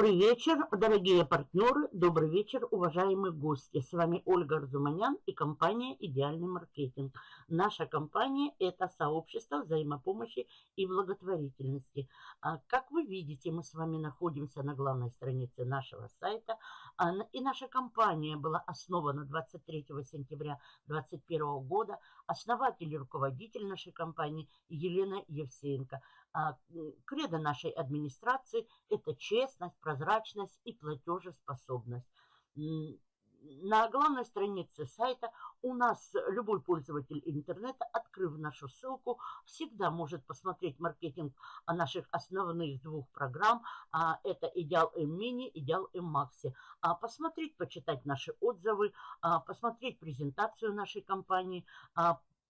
Добрый вечер, дорогие партнеры, добрый вечер, уважаемые гости. С вами Ольга Арзуманян и компания «Идеальный маркетинг». Наша компания – это сообщество взаимопомощи и благотворительности. А, как вы видите, мы с вами находимся на главной странице нашего сайта. И наша компания была основана 23 сентября 2021 года. Основатель и руководитель нашей компании Елена Евсеенко – а, кредо нашей администрации – это честность, прозрачность и платежеспособность. На главной странице сайта у нас любой пользователь интернета, открыв нашу ссылку, всегда может посмотреть маркетинг наших основных двух программ. А, это Идеал М Мини, Идеал М Макси. Посмотреть, почитать наши отзывы, посмотреть презентацию нашей компании,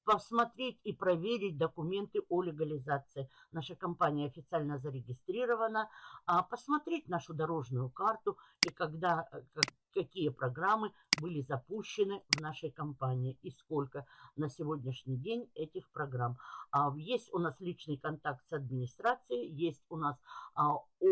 посмотреть и проверить документы о легализации. Наша компания официально зарегистрирована, а посмотреть нашу дорожную карту и когда, э, какие программы были запущены в нашей компании и сколько на сегодняшний день этих программ. А, есть у нас личный контакт с администрацией, есть у нас а, э,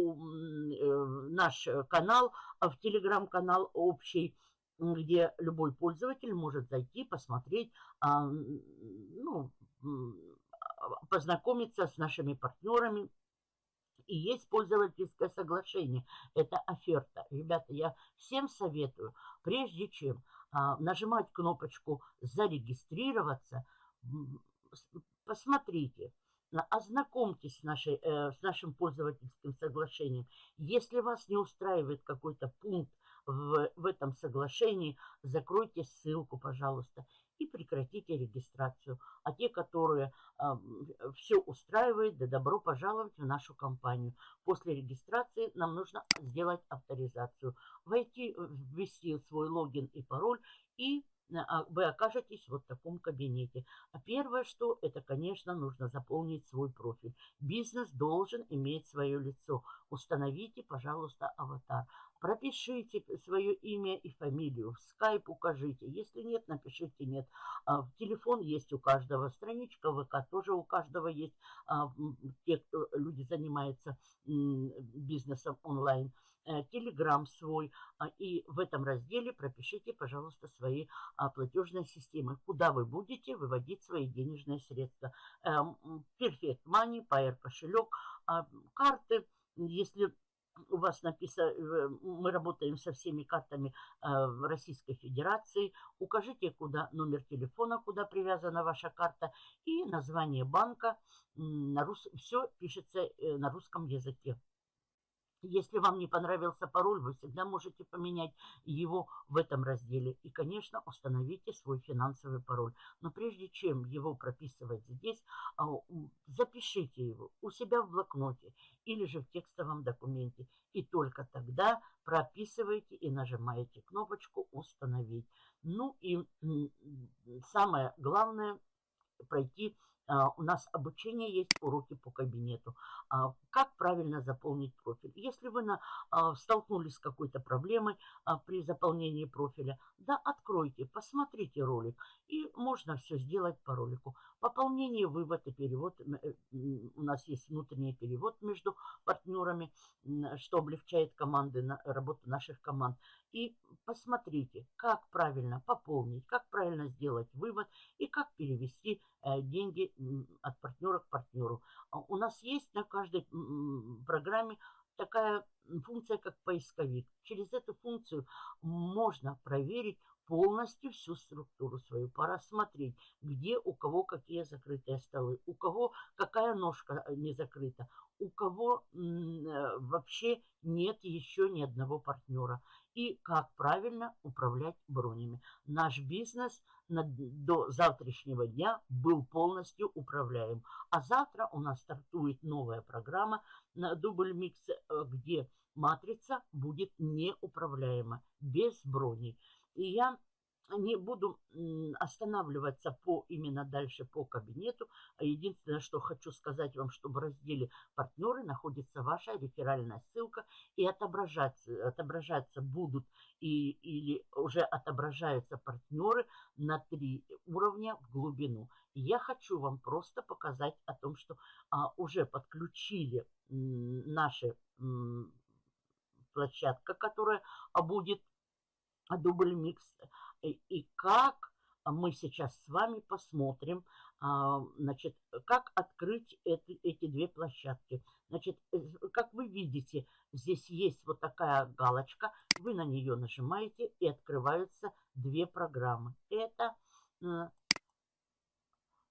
наш канал, в телеграм-канал общий, где любой пользователь может зайти, посмотреть, а, ну, познакомиться с нашими партнерами. И есть пользовательское соглашение, это оферта. Ребята, я всем советую, прежде чем а, нажимать кнопочку «Зарегистрироваться», посмотрите, ознакомьтесь с, нашей, э, с нашим пользовательским соглашением. Если вас не устраивает какой-то пункт в, в этом соглашении, закройте ссылку, пожалуйста, и прекратите регистрацию. А те, которые э, все устраивают, да добро пожаловать в нашу компанию. После регистрации нам нужно сделать авторизацию. Войти, ввести свой логин и пароль и вы окажетесь вот в таком кабинете. А первое, что это, конечно, нужно заполнить свой профиль. Бизнес должен иметь свое лицо. Установите, пожалуйста, аватар. Пропишите свое имя и фамилию. В скайп укажите. Если нет, напишите нет. А, телефон есть у каждого. Страничка ВК тоже у каждого есть. А, те, кто люди занимаются бизнесом онлайн. Э, телеграм свой. А, и в этом разделе пропишите, пожалуйста, свои платежные системы. Куда вы будете выводить свои денежные средства. Эм, Perfect Money, Pair кошелек, карты. Если у вас написано, э, мы работаем со всеми картами э, Российской Федерации. Укажите, куда номер телефона, куда привязана ваша карта и название банка. На рус... Все пишется э, на русском языке. Если вам не понравился пароль, вы всегда можете поменять его в этом разделе. И, конечно, установите свой финансовый пароль. Но прежде чем его прописывать здесь, а, запишите его у себя в блокноте или же в текстовом документе. И только тогда прописывайте и нажимаете кнопочку «Установить». Ну и самое главное – пройти у нас обучение есть, уроки по кабинету. А, как правильно заполнить профиль? Если вы на, а, столкнулись с какой-то проблемой при заполнении профиля, да, откройте, посмотрите ролик. И можно все сделать по ролику. Пополнение, вывод и перевод. Э, у нас есть внутренний перевод между партнерами, что облегчает команды, работу наших команд. И посмотрите, как правильно пополнить, как правильно сделать вывод и как перевести э, деньги от партнера к партнеру. А у нас есть на каждой программе такая функция, как поисковик. Через эту функцию можно проверить полностью всю структуру свою, пора смотреть, где у кого какие закрытые столы, у кого какая ножка э, не закрыта, у кого э, вообще нет еще ни одного партнера. И как правильно управлять бронями. Наш бизнес на, до завтрашнего дня был полностью управляем. А завтра у нас стартует новая программа на дубль микс, э, где матрица будет неуправляема, без броней. И я не буду останавливаться по именно дальше по кабинету. А единственное, что хочу сказать вам, что в разделе «Партнеры» находится ваша реферальная ссылка и отображаться, отображаться будут и, или уже отображаются партнеры на три уровня в глубину. я хочу вам просто показать о том, что а, уже подключили наши площадка, которая будет дубль микс. И как мы сейчас с вами посмотрим, а, значит, как открыть эти, эти две площадки. Значит, как вы видите, здесь есть вот такая галочка, вы на нее нажимаете и открываются две программы. Это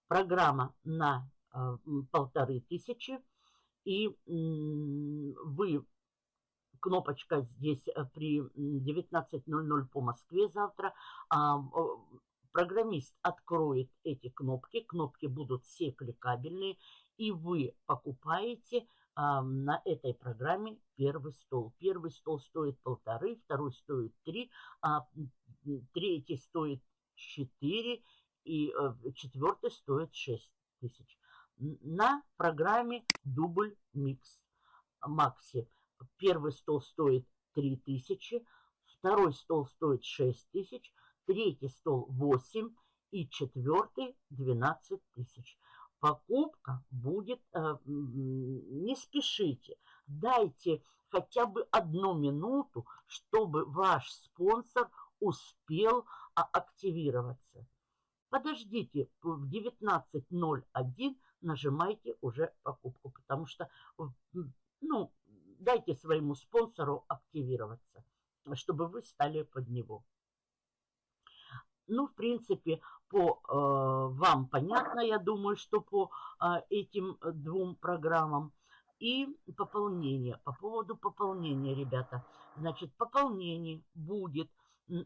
программа на э, полторы тысячи, и вы кнопочка здесь при 19.00 по Москве завтра. А, программист откроет эти кнопки, кнопки будут все кликабельные, и вы покупаете а, на этой программе первый стол. Первый стол стоит полторы, второй стоит три, а третий стоит четыре, и а, четвертый стоит шесть тысяч. На программе дубль микс Макси. Первый стол стоит три тысячи, второй стол стоит шесть тысяч, третий стол 8 и четвертый 12 тысяч. Покупка будет, э, не спешите, дайте хотя бы одну минуту, чтобы ваш спонсор успел а, активироваться. Подождите, в 19.01 нажимайте уже покупку, потому что, ну, дайте своему спонсору активироваться, чтобы вы стали под него. Ну, в принципе, по э, вам понятно, я думаю, что по э, этим двум программам. И пополнение. По поводу пополнения, ребята. Значит, пополнение будет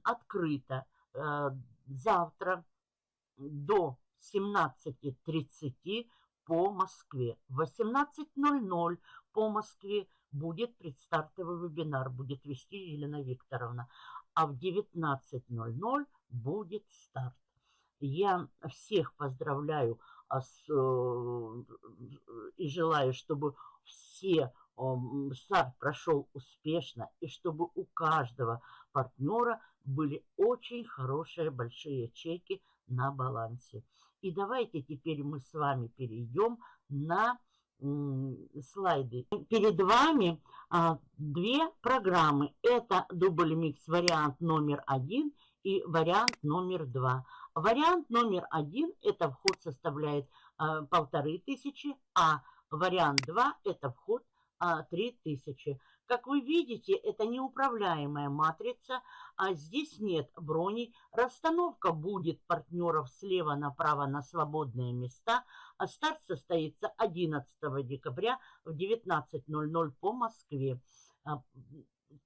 открыто э, завтра до 17.30 по Москве. В 18.00 по Москве будет предстартовый вебинар, будет вести Елена Викторовна. А в 19.00 будет старт. Я всех поздравляю а, э, и желаю, чтобы все старт прошел успешно и чтобы у каждого партнера были очень хорошие большие чеки на балансе. И давайте теперь мы с вами перейдем на слайды. Перед вами а, две программы. Это дубль микс вариант номер один и вариант номер два. Вариант номер один – это вход составляет а, полторы тысячи, а вариант два – это вход а, три тысячи. Как вы видите, это неуправляемая матрица, а здесь нет броней. Расстановка будет партнеров слева направо на свободные места, а старт состоится 11 декабря в 19.00 по Москве. А,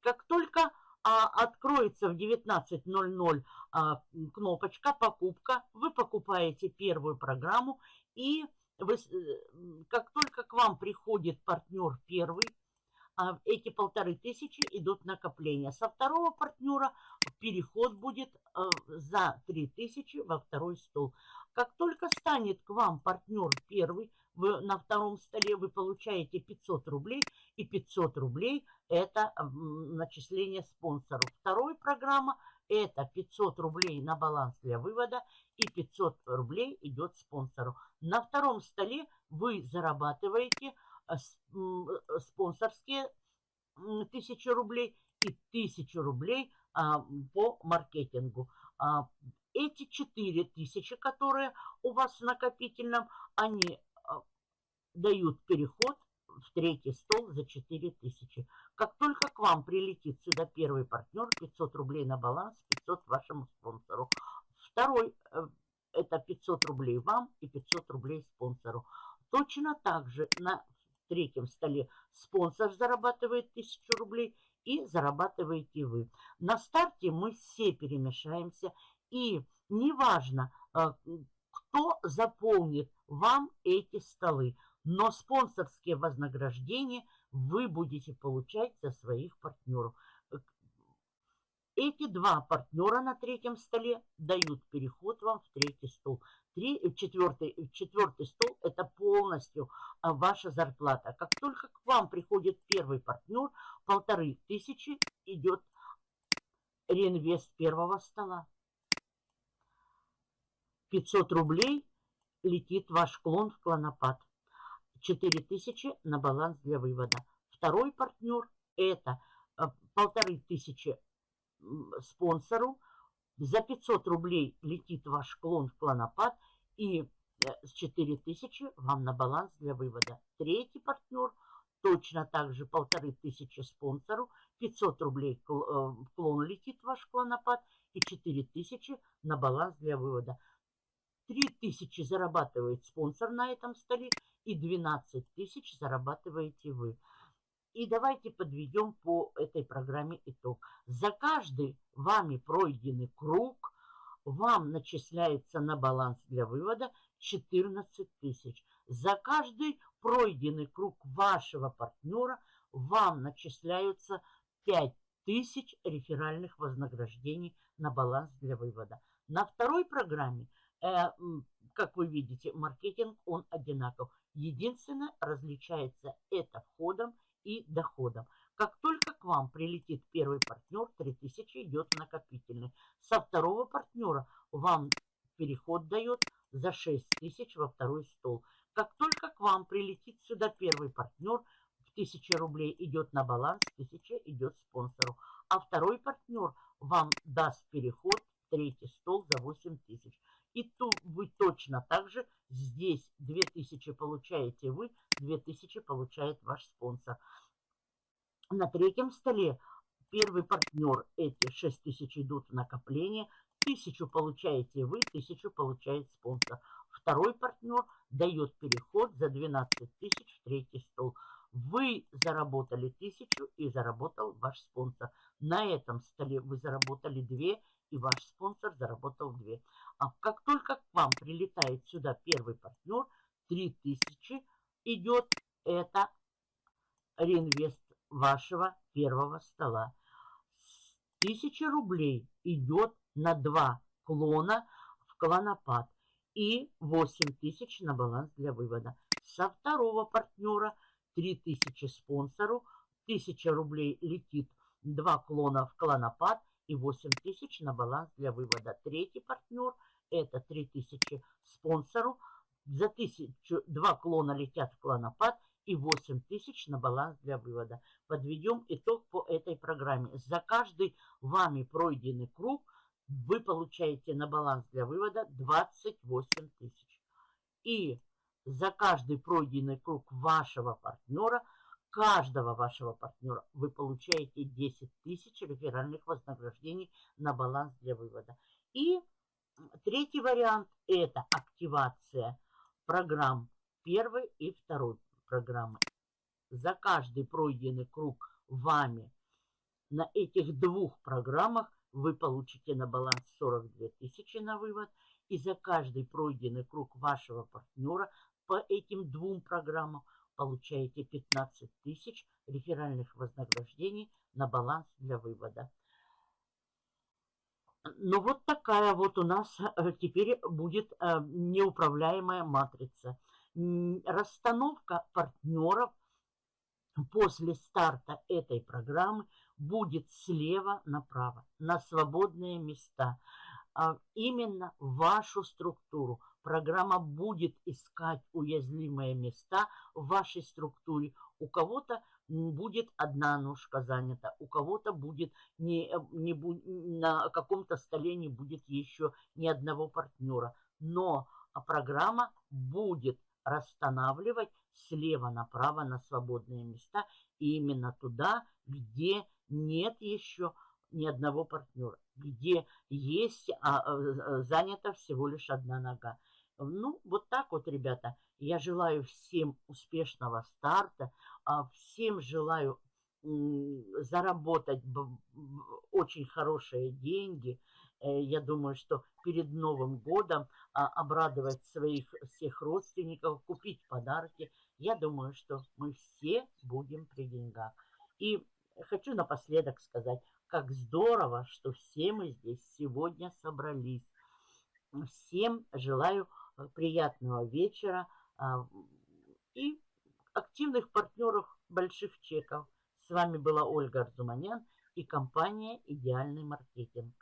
как только а, откроется в 19.00 а, кнопочка «Покупка». Вы покупаете первую программу, и вы, э, как только к вам приходит партнер первый, эти полторы тысячи идут накопления. Со второго партнера переход будет а, за три тысячи во второй стол. Как только станет к вам партнер первый, вы на втором столе вы получаете 500 рублей, и 500 рублей это начисление спонсору. Второй программа это 500 рублей на баланс для вывода и 500 рублей идет спонсору. На втором столе вы зарабатываете э, э, спонсорские 1000 рублей и 1000 рублей а, по маркетингу. А, эти 4000, которые у вас в накопительном, они а, дают переход в третий стол за 4000. Как только к вам прилетит сюда первый партнер, 500 рублей на баланс, 500 вашему спонсору. Второй, э, это 500 рублей вам и 500 рублей спонсору. Точно так же на третьем столе спонсор зарабатывает 1000 рублей и зарабатываете вы. На старте мы все перемешаемся и неважно, э, кто заполнит вам эти столы. Но спонсорские вознаграждения вы будете получать за своих партнеров. Эти два партнера на третьем столе дают переход вам в третий стол. Три, четвертый, четвертый стол – это полностью а, ваша зарплата. Как только к вам приходит первый партнер, полторы тысячи идет реинвест первого стола. 500 рублей летит ваш клон в клонопад. 4000 на баланс для вывода. Второй партнер – это полторы тысячи спонсору, за 500 рублей летит ваш клон в клонопад и э, с 4000 вам на баланс для вывода. Третий партнер точно так же полторы тысячи спонсору, 500 рублей э, клон летит ваш клонопад и 4000 на баланс для вывода. 3000 зарабатывает спонсор на этом столе и 12 тысяч зарабатываете вы. И давайте подведем по этой программе итог. За каждый вами пройденный круг вам начисляется на баланс для вывода 14 тысяч. За каждый пройденный круг вашего партнера вам начисляются 5 тысяч реферальных вознаграждений на баланс для вывода. На второй программе, э, как вы видите, маркетинг он одинаков. Единственное, различается это входом и доходом. Как только к вам прилетит первый партнер, 3000 идет накопительный. Со второго партнера вам переход дает за 6000 во второй стол. Как только к вам прилетит сюда первый партнер, в 1000 рублей идет на баланс, 1000 идет спонсору. А второй партнер вам даст переход в третий стол за 8000. И тут вы точно так же здесь 2000 получаете вы, 2000 получает ваш спонсор. На третьем столе первый партнер, эти 6000 идут в накопление, 1000 получаете вы, 1000 получает спонсор. Второй партнер дает переход за 12 тысяч в третий стол. Вы заработали 1000 и заработал ваш спонсор. На этом столе вы заработали 2 и ваш спонсор заработал 2. А как только к вам прилетает сюда первый партнер, 3000 идет, это реинвест вашего первого стола. 1000 рублей идет на два клона в клонопад и 8000 на баланс для вывода. Со второго партнера 3000 спонсору, 1000 рублей летит два клона в клонопад и 8000 на баланс для вывода. Третий партнер это 3000 спонсору, за 1000 два клона летят в клонопад и 8000 на баланс для вывода. Подведем итог по этой программе. За каждый вами пройденный круг вы получаете на баланс для вывода 28 тысяч. И за каждый пройденный круг вашего партнера, каждого вашего партнера, вы получаете 10 тысяч реферальных вознаграждений на баланс для вывода. И третий вариант – это активация программ первой и второй программы. За каждый пройденный круг вами на этих двух программах вы получите на баланс 42 тысячи на вывод. И за каждый пройденный круг вашего партнера по этим двум программам получаете 15 тысяч реферальных вознаграждений на баланс для вывода. Ну вот такая вот у нас э, теперь будет э, неуправляемая матрица расстановка партнеров после старта этой программы будет слева направо, на свободные места. А именно вашу структуру. Программа будет искать уязвимые места в вашей структуре. У кого-то будет одна ножка занята, у кого-то будет не, не, на каком-то столе не будет еще ни одного партнера. Но программа будет расстанавливать слева направо на свободные места. И именно туда, где нет еще ни одного партнера, где есть, а, а, занята всего лишь одна нога. Ну, вот так вот, ребята. Я желаю всем успешного старта. А, всем желаю заработать очень хорошие деньги. Э, я думаю, что перед Новым годом а, обрадовать своих всех родственников, купить подарки. Я думаю, что мы все будем при деньгах. И хочу напоследок сказать, как здорово, что все мы здесь сегодня собрались. Всем желаю приятного вечера а, и активных партнеров больших чеков. С вами была Ольга Арзуманян и компания «Идеальный маркетинг».